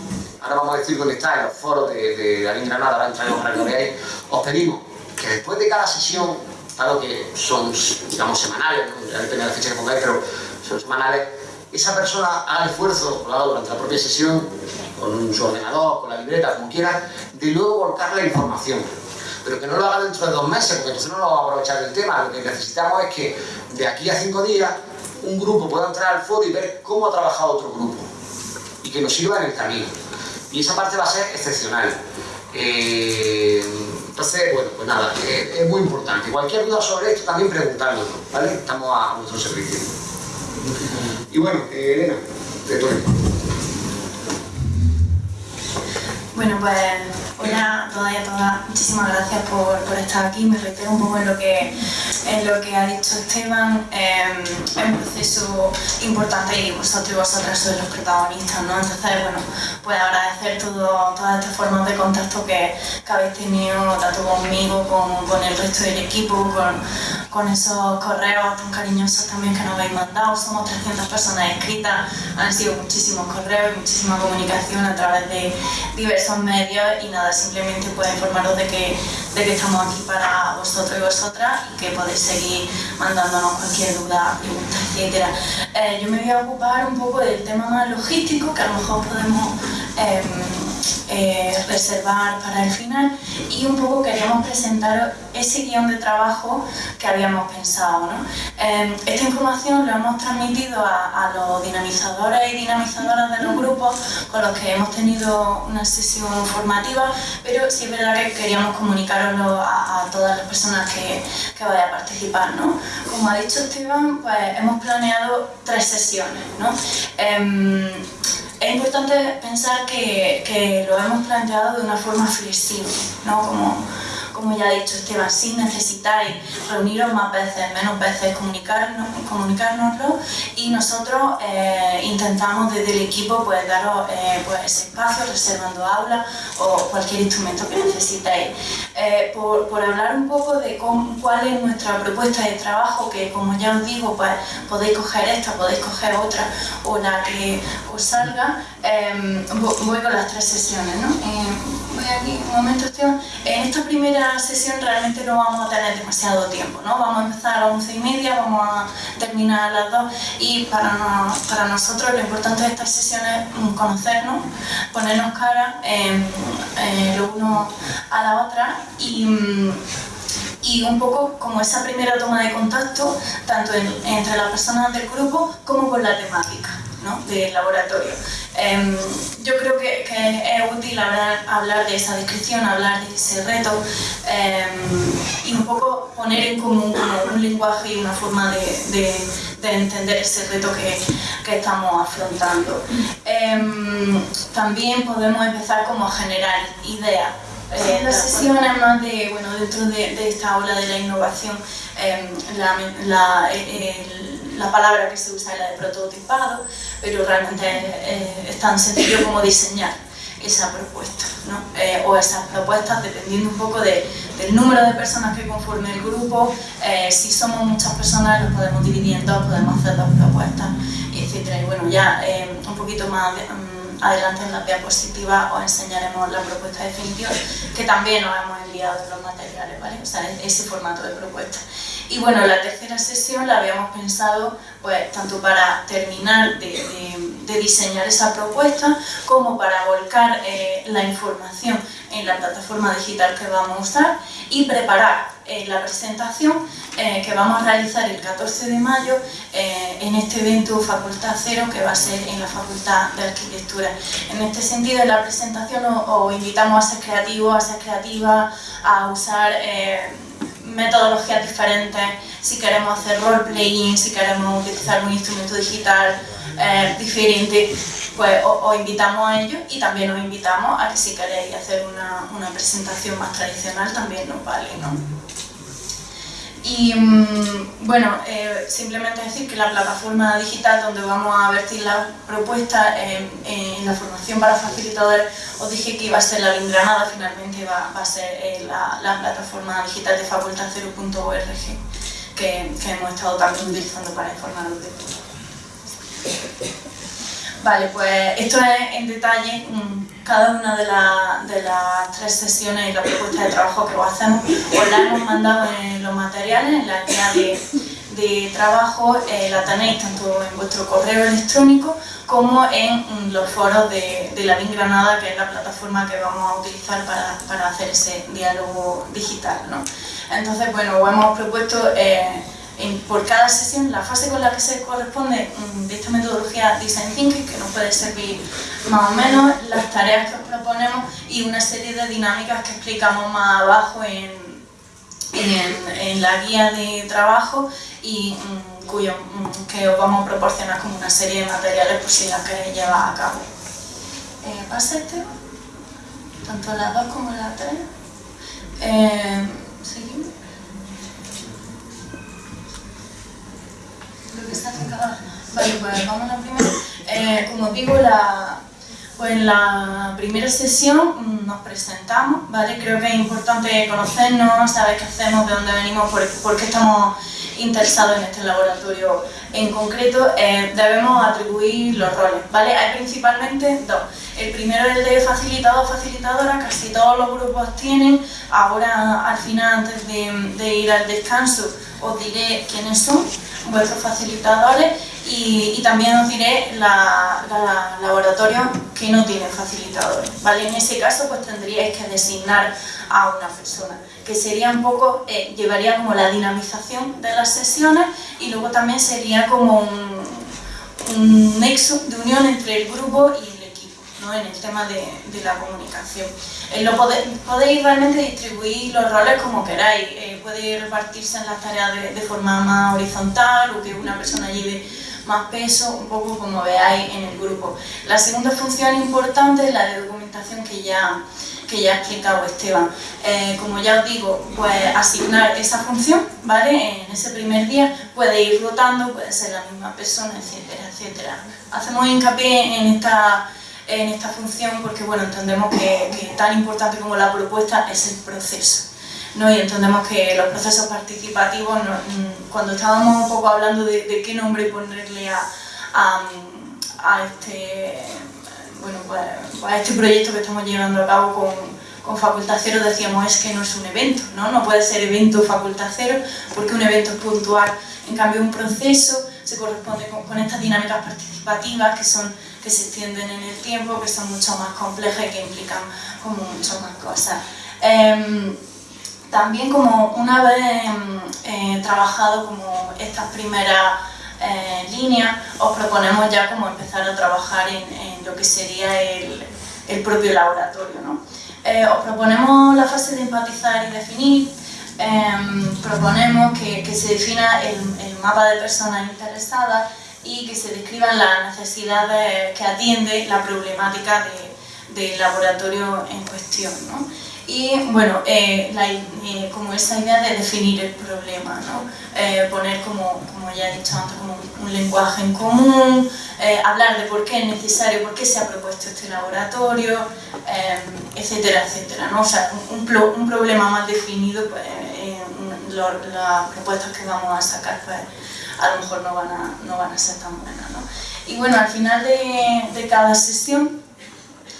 ahora vamos a decir dónde está, en los foros de, de, de Granada, ahora entraremos para que lo veáis, os pedimos que después de cada sesión, claro que son, digamos, semanales, ya depende de la fecha que pongáis, pero son semanales, esa persona haga esfuerzo, durante la propia sesión, con su ordenador, con la libreta, como quiera, de luego volcar la información. Pero que no lo haga dentro de dos meses, porque entonces no lo vamos a aprovechar del tema. Lo que necesitamos es que de aquí a cinco días un grupo pueda entrar al foro y ver cómo ha trabajado otro grupo y que nos sirva en el camino. Y esa parte va a ser excepcional. Eh, entonces, bueno, pues nada, eh, es muy importante. Cualquier duda sobre esto también preguntárnoslo, ¿vale? Estamos a vuestro servicio. Y bueno, eh, Elena, de tu Bueno, pues hola a todas y a todas, muchísimas gracias por, por, estar aquí. Me reitero un poco en lo que, en lo que ha dicho Esteban. Eh, es un proceso importante y vosotros y vosotras sois los protagonistas, ¿no? Entonces, bueno, pues agradecer todo, todas estas formas de contacto que, que habéis tenido tanto conmigo como con el resto del equipo, con, con esos correos tan cariñosos también que nos habéis mandado. Somos 300 personas inscritas, han sido muchísimos correos y muchísima comunicación a través de diversos medios y nada, simplemente puedo informaros de que, de que estamos aquí para vosotros y vosotras y que podéis seguir mandándonos cualquier duda, pregunta, etc. Eh, yo me voy a ocupar un poco del tema más logístico que a lo mejor podemos eh, eh, reservar para el final y un poco queríamos presentaros ese guion de trabajo que habíamos pensado. ¿no? Eh, esta información la hemos transmitido a, los dinamizadores y dinamizadoras de los grupos con los que hemos tenido una sesión formativa, pero sí es verdad que queríamos comunicaroslo a, a todas las personas que, que vayan a participar. ¿no? Como ha dicho Esteban, pues hemos planeado tres sesiones. ¿no? Eh, es importante pensar que, que, lo hemos planteado de una forma flexible, ¿no? Como, como ya ha dicho Esteban, si necesitáis reuniros más veces, menos veces, comunicarnos, comunicárnoslo y nosotros eh, intentamos desde el equipo pues, daros eh, pues, ese espacio, reservando aulas o cualquier instrumento que necesitéis. Eh, por, hablar un poco de cómo, cuál es nuestra propuesta de trabajo, que como ya os digo, pues podéis coger esta, podéis coger otra o la que os salga, voy con las tres sesiones. ¿no? voy aquí un momento, Esteban. En esta primera sesión realmente no vamos a tener demasiado tiempo, ¿no? Vamos a empezar a las once y media, vamos a terminar a las dos y para, para nosotros lo importante de estas sesiones es conocernos, ponernos cara eh, eh, lo uno a la otra y y un poco como esa primera toma de contacto tanto en, entre las personas del grupo como con la temática ¿no? del laboratorio. Eh, yo creo que, que, es útil hablar, hablar de esa descripción, hablar de ese reto eh, y un poco poner en común un lenguaje y una forma de, de, de entender ese reto que, que estamos afrontando. Eh, también podemos empezar como a generar ideas eh, las sesiones más de, bueno, dentro de, de, esta ola de la innovación, eh, la, la, el, la palabra que se usa es la de prototipado, pero realmente es tan sencillo como diseñar esa propuesta, ¿no? Eh, o esas propuestas dependiendo un poco de, del número de personas que conforme el grupo, eh, si somos muchas personas los podemos dividir en dos, podemos hacer dos propuestas, etc. Y bueno, ya eh, un poquito más mm, adelante en la diapositiva os enseñaremos la propuesta definitiva, que también os hemos enviado los materiales, ¿vale? O sea, ese formato de propuesta. Y bueno, la tercera sesión la habíamos pensado pues tanto para terminar de, diseñar esa propuesta como para volcar eh, la información en la plataforma digital que vamos a usar y preparar eh, la presentación eh, que vamos a realizar el 14 de mayo en este evento Facultad Cero que va a ser en la Facultad de Arquitectura. En este sentido, en la presentación os, invitamos a ser creativos, a ser creativas, a usar metodologías diferentes, si queremos hacer role-playing, si queremos utilizar un instrumento digital eh, diferente, pues os, invitamos a ello y también os invitamos a que si queréis hacer una, una presentación más tradicional también nos vale, ¿no? Y mm, bueno, eh, simplemente decir que la plataforma digital donde vamos a vertir la propuesta en la formación para facilitadores, os dije que iba a ser la Granada, finalmente va, a ser eh, la, plataforma digital de facultad0.org que, que, hemos estado también utilizando para informarnos de todo. Vale, pues esto es en detalle cada una de, las tres sesiones y la propuesta de trabajo que hacemos. Os la hemos mandado en los materiales, en la guía de, trabajo, eh, la tenéis tanto en vuestro correo electrónico como en los foros de, la BIN Granada, que es la plataforma que vamos a utilizar para, hacer ese diálogo digital. Entonces, bueno, os hemos propuesto... Eh, por cada sesión la fase con la que se corresponde mm, de esta metodología Design Thinking, que nos puede servir más o menos, las tareas que os proponemos y una serie de dinámicas que explicamos más abajo en, en, la guía de trabajo y mm, cuyo, que os vamos a proporcionar como una serie de materiales por si las queréis llevar a cabo. Eh, ¿Pasa este? Tanto las dos como las tres. Eh, seguimos. Vale, pues vamos a la primera. Eh, como digo, la, pues en la primera sesión nos presentamos, ¿vale? Creo que es importante conocernos, saber qué hacemos, de dónde venimos, por, qué estamos interesados en este laboratorio en concreto. Eh, debemos atribuir los roles, ¿vale? Hay principalmente dos. El primero es el de facilitador facilitadora, casi todos los grupos tienen. Ahora, al final, antes de, de ir al descanso, os diré quiénes son vuestros facilitadores y, también os diré la, laboratorio que no tienen facilitadores. ¿vale? En ese caso pues tendríais que designar a una persona, que sería un poco, eh, llevaría como la dinamización de las sesiones y luego también sería como un, nexo de unión entre el grupo y el equipo, ¿no? en el tema de, la comunicación. Eh, lo podéis realmente distribuir los roles como queráis, eh, puede repartirse en las tareas de, de forma más horizontal o que una persona lleve más peso, un poco como veáis en el grupo. La segunda función importante es la de documentación que ya, que ya ha explicado Esteban. Eh, como ya os digo, pues asignar esa función, ¿vale? En ese primer día puede ir rotando, puede ser la misma persona, etcétera, etcétera. Hacemos hincapié en esta, en esta función porque, bueno, entendemos que, que tan importante como la propuesta es el proceso. ¿No? y entendemos que los procesos participativos, mm, cuando estábamos un poco hablando de, qué nombre ponerle a, a, este, bueno, pues, pues, a este proyecto que estamos llevando a cabo con, con Facultad Cero, decíamos es que no es un evento, ¿no? no puede ser evento Facultad Cero porque un evento es puntual, en cambio un proceso se corresponde con, estas dinámicas participativas que son que se extienden en el tiempo, que son mucho más complejas y que implican como muchas más cosas. Em, también como una vez em, eh, trabajado como estas primeras eh, líneas, os proponemos ya como empezar a trabajar en, lo que sería el, propio laboratorio. ¿no? Eh, os proponemos la fase de empatizar y definir, em, proponemos que, se defina el, mapa de personas interesadas y que se describan las necesidades que atiende la problemática de, del laboratorio en cuestión. ¿no? Y bueno, eh, eh, como esa idea de definir el problema, ¿no? Eh, poner como, como ya he dicho antes, como un lenguaje en común, hablar de por qué es necesario, por qué se ha propuesto este laboratorio, etcétera, etcétera. ¿no? O sea, un, un problema más definido, pues las propuestas que vamos a sacar, pues a lo mejor no van a, no van a ser tan buenas. ¿no? Y bueno, al final de, de cada sesión,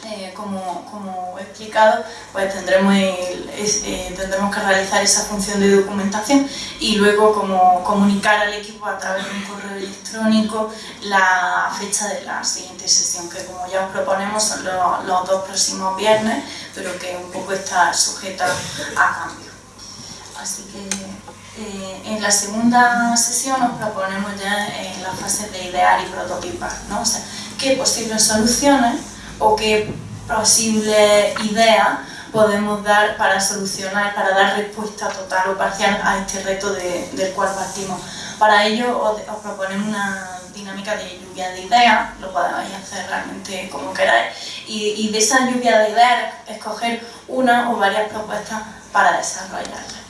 eh, como, como, he explicado, pues tendremos, eh, tendremos que realizar esa función de documentación y luego como comunicar al equipo a través de un correo electrónico la fecha de la siguiente sesión, que como ya os proponemos son los, dos próximos viernes, pero que un poco está sujeta a cambio. Así que eh, en la segunda sesión nos proponemos ya en la fase de idear y prototipar, ¿no? o sea, qué posibles soluciones o qué posible idea podemos dar para solucionar, para dar respuesta total o parcial a este reto del cual partimos. Para ello os, proponemos una dinámica de lluvia de ideas, lo podéis hacer realmente como queráis, y, de esa lluvia de ideas escoger una o varias propuestas para desarrollarla.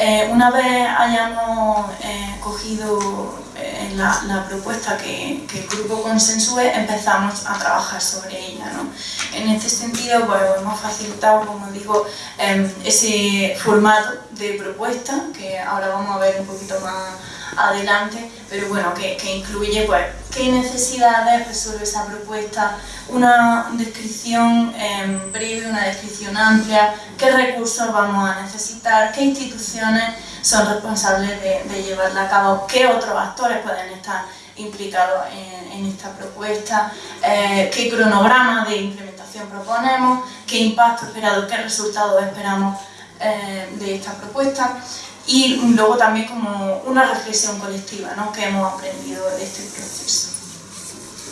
Eh, una vez hayamos eh, cogido eh, la, propuesta que, el grupo consensúe, empezamos a trabajar sobre ella. ¿no? En este sentido, pues, hemos facilitado, como digo, em, ese formato de propuesta, que ahora vamos a ver un poquito más adelante, pero bueno, que, incluye pues, qué necesidades resuelve esa propuesta, una descripción em, breve, una descripción amplia, qué recursos vamos a necesitar, qué instituciones son responsables de, llevarla a cabo, qué otros actores pueden estar implicados en, esta propuesta, eh, qué cronograma de implementación proponemos, qué impacto esperado, qué resultados esperamos eh, de esta propuesta y luego también como una reflexión colectiva ¿no? que hemos aprendido de este proceso.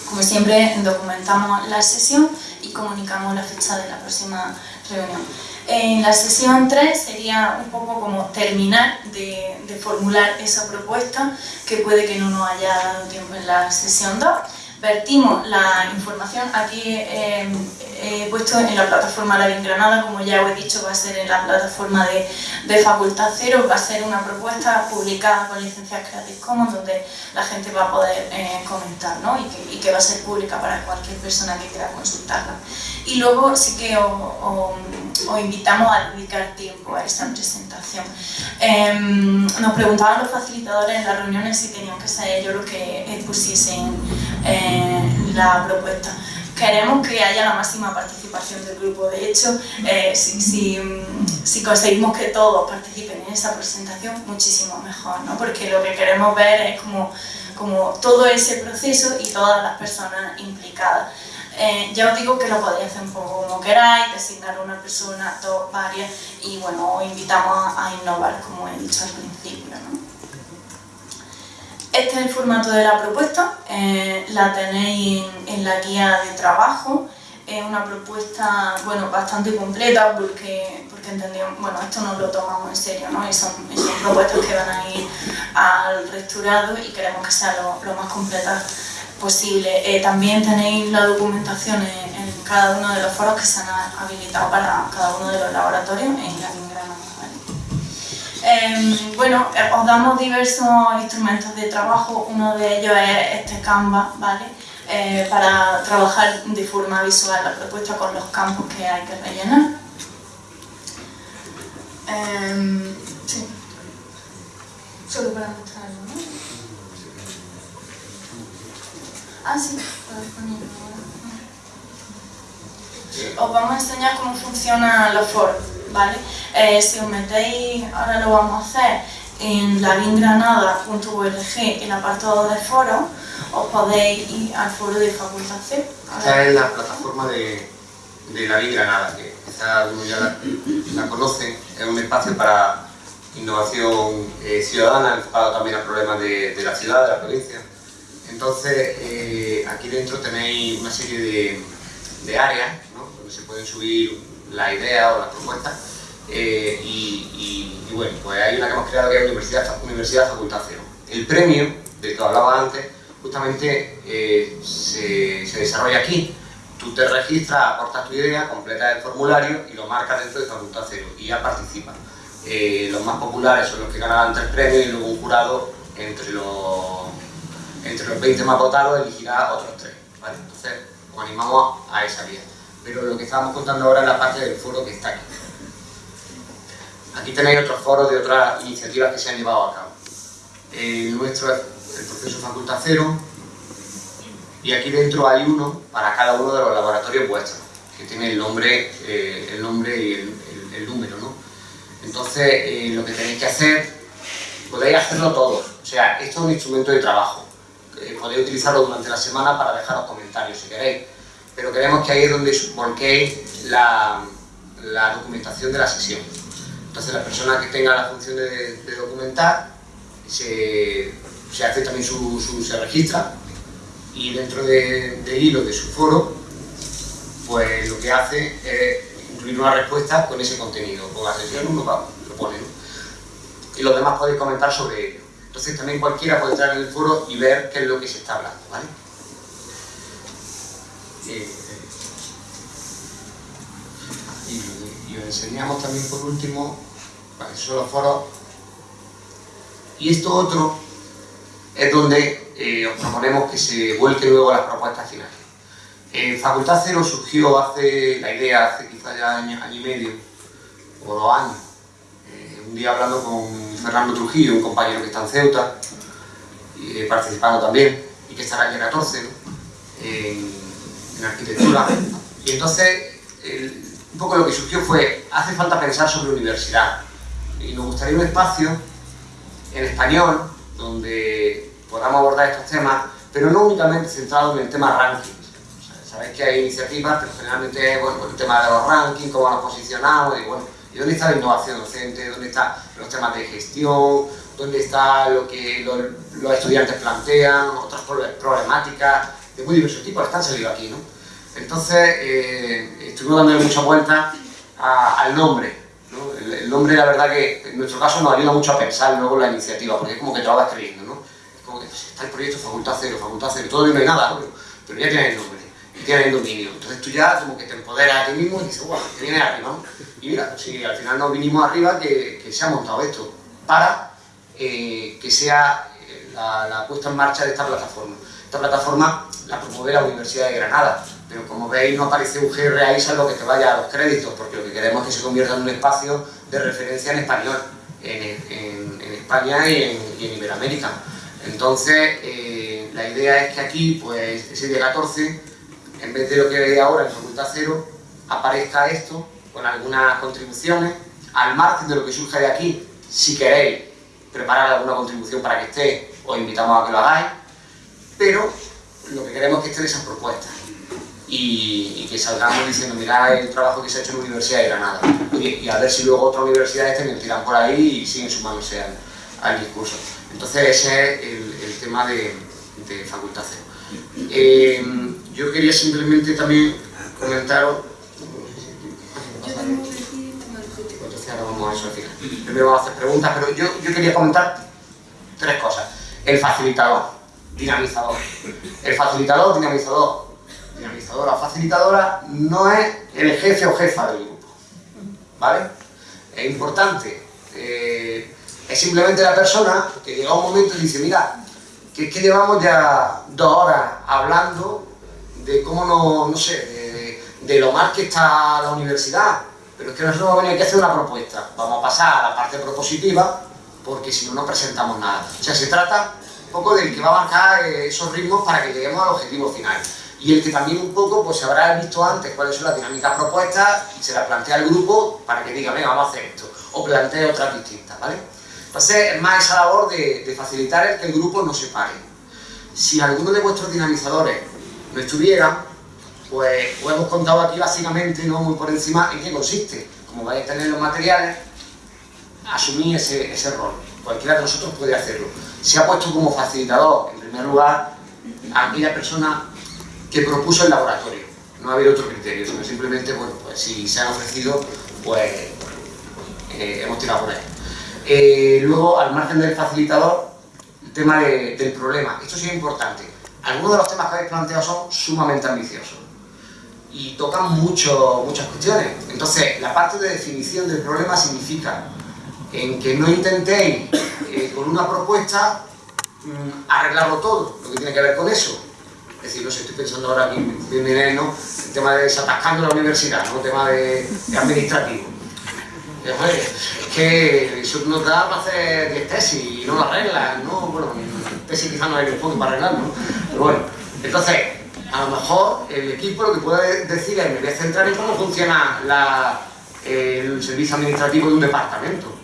Como siempre, documentamos la sesión y comunicamos la fecha de la próxima reunión. En la sesión 3 sería un poco como terminar de, de formular esa propuesta, que puede que no nos haya dado tiempo en la sesión 2, vertimos la información, aquí eh, he puesto en la plataforma La Granada, como ya os he dicho, va a ser en la plataforma de, de Facultad Cero, va a ser una propuesta publicada con licencias Creative Commons donde la gente va a poder eh, comentar ¿no? y, que, y, que, va a ser pública para cualquier persona que quiera consultarla. Y luego sí que os, invitamos a dedicar tiempo a esta presentación. Em, nos preguntaban los facilitadores en las reuniones si tenían que ser ellos los que pusiesen eh, la propuesta queremos que haya la máxima participación del grupo. De hecho, eh, si, si, conseguimos que todos participen en esa presentación, muchísimo mejor, ¿no? porque lo que queremos ver es como, como todo ese proceso y todas las personas implicadas. Eh, ya os digo que lo podéis hacer un poco como queráis, designar una persona, dos, varias, y bueno, os invitamos a, innovar, como he dicho al principio. ¿no? Este es el formato de la propuesta, eh, la tenéis en, la guía de trabajo, es una propuesta bueno, bastante completa porque, porque entendemos, bueno, esto no lo tomamos en serio, ¿no? son, son propuestas que van a ir al rectorado y queremos que sea lo, lo más completa posible. Eh, también tenéis la documentación en, cada uno de los foros que se han habilitado para cada uno de los laboratorios en la eh, bueno, eh, os damos diversos instrumentos de trabajo, uno de ellos es este Canva, ¿vale? Eh, para trabajar de forma visual la propuesta con los campos que hay que rellenar. Em, sí. Solo para mostrarlo, ¿no? Ah, sí, Os vamos a enseñar cómo funcionan los foros. ¿Vale? Eh, si os metéis, ahora lo vamos a hacer, en lavingranada.org, el apartado de foro, os podéis ir al foro de Facultad C. Esta es la plataforma de, de la Granada, que quizás ya la, conocen, es un espacio para innovación eh, ciudadana, enfocado también a problemas de, de, la ciudad, de la provincia. Entonces, eh, aquí dentro tenéis una serie de, de áreas ¿no? donde se pueden subir la idea o la propuesta. Eh, y, bueno, pues hay una que hemos creado que es Universidad, Universidad Facultad Cero. El premio, del que hablaba antes, justamente eh, se, desarrolla aquí. tú te registras, aportas tu idea, completas el formulario y lo marcas dentro de Facultad Cero y ya participas. Eh, los más populares son los que ganaban tres premios y luego un jurado entre los, entre los 20 más votados elegirá otros tres. Entonces, os animamos a esa vía. Pero lo que estábamos contando ahora es la parte del foro que está aquí. Aquí tenéis otros foros de otras iniciativas que se han llevado a cabo. El nuestro es el proceso Facultad Cero, y aquí dentro hay uno para cada uno de los laboratorios vuestros, que tiene el nombre, eh, el nombre y el, número, ¿no? Entonces, eh, lo que tenéis que hacer, podéis hacerlo todos, o sea, esto es un instrumento de trabajo, eh, podéis utilizarlo durante la semana para dejaros comentarios si queréis, pero queremos que ahí es donde volquéis la, la documentación de la sesión. Entonces, la persona que tenga la función de, documentar, se, se, hace también su, su se registra y dentro del hilo de su foro, pues lo que hace es incluir una respuesta con ese contenido. Con la sesión uno lo pone, Y los demás podéis comentar sobre ello. Entonces también cualquiera puede entrar en el foro y ver qué es lo que se está hablando, ¿vale? Y, os enseñamos también por último, para que los foros. Y esto otro es donde eh, os proponemos que se vuelque luego las propuestas finales. En Facultad Cero surgió hace, la idea hace quizá ya año, año y medio, o dos años, eh, un día hablando con Fernando Trujillo, un compañero que está en Ceuta, eh, participando también, y que estará en el 14, en, arquitectura, y entonces un poco lo que surgió fue, hace falta pensar sobre universidad, y nos gustaría un espacio en español donde podamos abordar estos temas, pero no únicamente centrado en el tema rankings. Sabéis que hay iniciativas, pero generalmente bueno, el tema de los rankings, cómo nos posicionamos, y bueno, ¿y dónde está la innovación docente? ¿Dónde están los temas de gestión? ¿Dónde está lo que los, estudiantes plantean? Otras problemáticas de muy diversos tipos están saliendo aquí, ¿no? Entonces, eh, estuvimos dándole mucha vuelta al nombre, el, nombre, la verdad que en nuestro caso nos ayuda mucho a pensar luego la iniciativa, porque es como que te vas creyendo, ¿no? Es como que está el proyecto Facultad Cero, Facultad Cero, todavía no hay nada, pero, ya tienes el nombre, y tienes el dominio. Entonces tú ya como que te empoderas a ti mismo y dices, guau, que viene arriba, ¿no? Y mira, si al final nos vinimos arriba, que, que se ha montado esto, para eh, que sea eh, la, la puesta en marcha de esta plataforma. Esta plataforma la promueve la Universidad de Granada, pero como veis no aparece un GR ahí salvo que te vaya a los créditos, porque lo que queremos es que se convierta en un espacio de referencia en español, en, España y en, Iberoamérica. Entonces, eh, la idea es que aquí, pues, ese día 14, en vez de lo que veis ahora en Facultad Cero, aparezca esto con algunas contribuciones, al margen de lo que surja de aquí, si queréis preparar alguna contribución para que esté, os invitamos a que lo hagáis, pero lo que queremos es que estén esas propuestas y, que salgamos diciendo, mira el trabajo que se ha hecho en la Universidad de Granada y, a ver si luego otras universidades también tiran por ahí y siguen sumándose al, al discurso. Entonces ese es el, tema de, de Facultad eh, yo quería simplemente también comentaros... Entonces ahora vamos a eso al final. Primero vamos a hacer preguntas, pero yo, yo quería comentar tres cosas. El facilitador, dinamizador. El facilitador, dinamizador dinamizadora facilitadora no es el jefe o jefa del grupo. ¿Vale? Es importante. Eh, es simplemente la persona que llega un momento y dice, mira, que es que llevamos ya dos horas hablando de cómo no, no sé, de, lo mal que está la universidad, pero es que nosotros vamos a a hacer una propuesta. Vamos a pasar a la parte propositiva, porque si no, no presentamos nada. O sea, se trata poco del que va a marcar esos ritmos para que lleguemos al objetivo final y el que también un poco pues se habrá visto antes cuáles son las dinámicas propuestas y se las plantea al grupo para que diga, venga, vamos a hacer esto, o plantee otras distintas, ¿vale? Entonces es más esa labor de, facilitar el que el grupo no se pare. Si alguno de vuestros dinamizadores no estuviera, pues os hemos contado aquí básicamente, no muy por encima, en qué consiste. Como vais a tener los materiales, asumir ese, ese rol. Cualquiera de nosotros puede hacerlo. Se ha puesto como facilitador, en primer lugar, a aquella persona que propuso el laboratorio. No ha habido otro criterio, sino simplemente, bueno, pues si se han ofrecido, pues eh, hemos tirado por ahí. Eh, luego, al margen del facilitador, el tema del problema. Esto sí es importante. Algunos de los temas que habéis planteado son sumamente ambiciosos. y tocan mucho, muchas cuestiones. Entonces, la parte de definición del problema significa en que no intentéis eh, con una propuesta mm, arreglarlo todo, lo que tiene que ver con eso. Es decir, no sé, estoy pensando ahora aquí, ¿no? el tema de desatascando la universidad, ¿no? el tema de, administrativo. es que eso nos da para hacer 10 tesis y no lo arreglas, ¿no? Bueno, tesis quizás no hay un fondo para arreglarlo, pero bueno. Entonces, a lo mejor el equipo lo que puede decir es, me voy a centrar en cómo funciona el servicio administrativo de un departamento.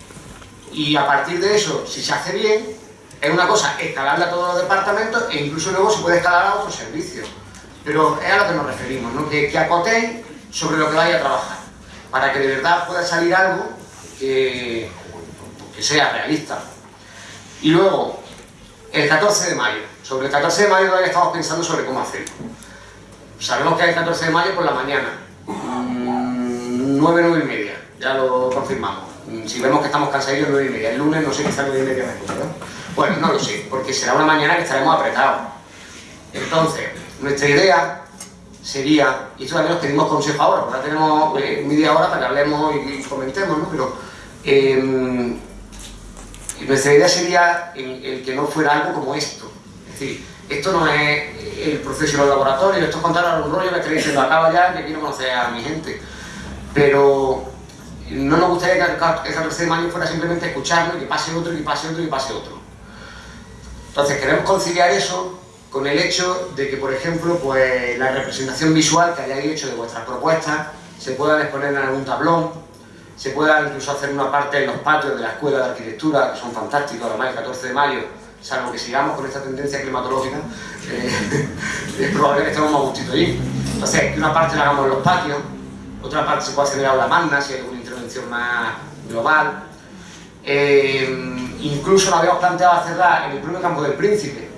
Y a partir de eso, si se hace bien, es una cosa escalarla a todos los departamentos e incluso luego se puede escalar a otros servicios. Pero es a lo que nos referimos, ¿no? que, que acotéis sobre lo que vaya a trabajar, para que de verdad pueda salir algo que, que sea realista. Y luego, el 14 de mayo. Sobre el 14 de mayo todavía estamos pensando sobre cómo hacerlo. Sabemos que es el 14 de mayo por la mañana, 9, mm, 9 y media, ya lo confirmamos. Mm, si vemos que estamos cansados, 9 y media. El lunes no sé, quizá 9 y media mejor, ¿no? Bueno, no lo sé, porque será una mañana que estaremos apretados. Entonces, nuestra idea sería, y esto también os pedimos consejo ahora, ahora tenemos eh, media hora para que hablemos y, comentemos, ¿no? Pero em, nuestra idea sería el, que no fuera algo como esto. Es decir, esto no es el proceso del laboratorio, esto es contar un rollo que estoy diciendo, acaba ya, que quiero conocer a mi gente. Pero no nos gustaría que el 14 de mayo fuera simplemente escucharlo y que pase otro, y que pase otro, y que pase otro. Entonces queremos conciliar eso con el hecho de que, por ejemplo, pues, la representación visual que hayáis hecho de vuestras propuestas se pueda exponer en algún tablón, se pueda incluso hacer una parte en los patios de la Escuela de Arquitectura, que son fantásticos, además el 14 de mayo, salvo que sigamos con esta tendencia climatológica, eh, es probable que estemos más gustito allí. Entonces, que una parte la hagamos en los patios, otra parte se puede hacer en la magna, si hay alguna más global. Eh, incluso lo habíamos planteado hacerla en el propio campo del príncipe.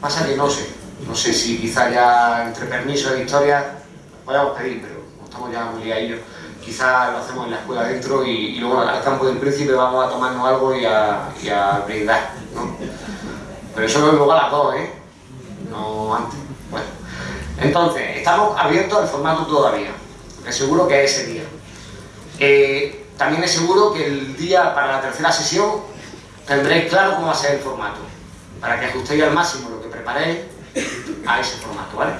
Pasa que no sé, no sé si quizá ya entre permisos de historia podemos pedir, pero estamos ya muy liados quizás lo hacemos en la escuela dentro y, luego al campo del príncipe vamos a tomarnos algo y a, brindar, ¿no? Pero eso lo luego a las dos, ¿eh? No antes. Bueno, entonces, estamos abiertos al formato todavía, seguro que es ese día. Eh, también es seguro que el día para la tercera sesión tendréis claro cómo va a ser el formato, para que ajustéis al máximo lo que preparéis a ese formato, ¿vale?